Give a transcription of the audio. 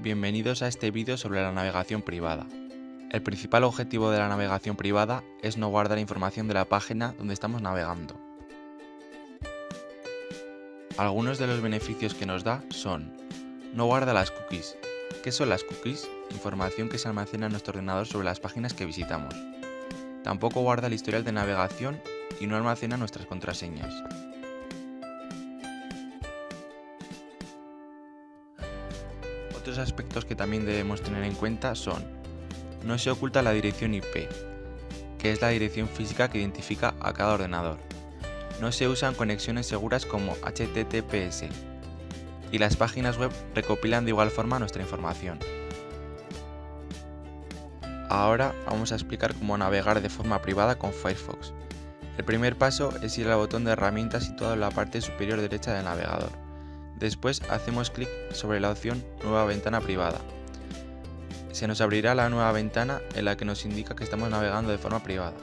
Bienvenidos a este vídeo sobre la navegación privada. El principal objetivo de la navegación privada es no guardar información de la página donde estamos navegando. Algunos de los beneficios que nos da son No guarda las cookies. ¿Qué son las cookies? Información que se almacena en nuestro ordenador sobre las páginas que visitamos. Tampoco guarda el historial de navegación y no almacena nuestras contraseñas. Otros aspectos que también debemos tener en cuenta son no se oculta la dirección IP, que es la dirección física que identifica a cada ordenador. No se usan conexiones seguras como HTTPS. Y las páginas web recopilan de igual forma nuestra información. Ahora vamos a explicar cómo navegar de forma privada con Firefox. El primer paso es ir al botón de herramientas situado en la parte superior derecha del navegador. Después hacemos clic sobre la opción Nueva ventana privada. Se nos abrirá la nueva ventana en la que nos indica que estamos navegando de forma privada.